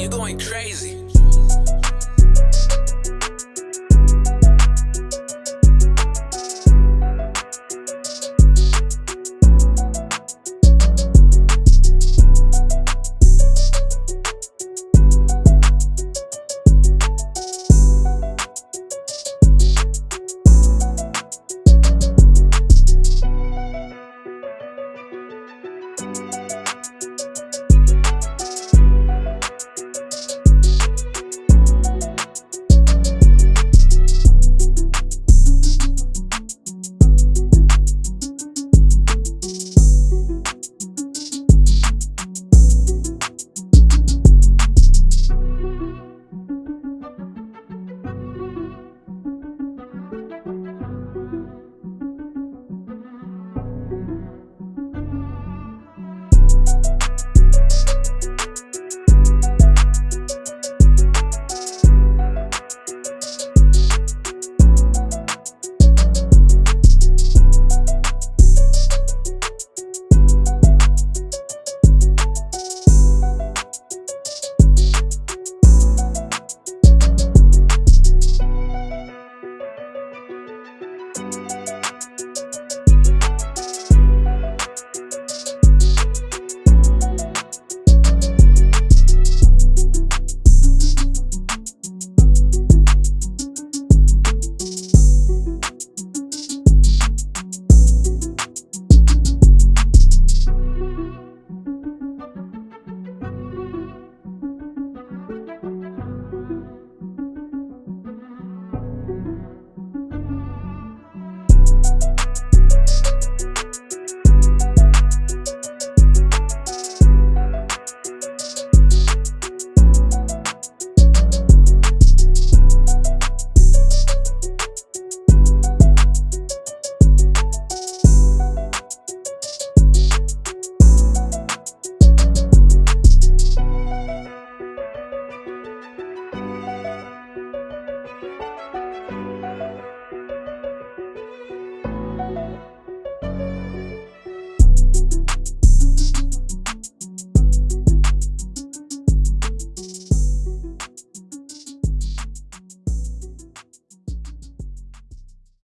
you going crazy.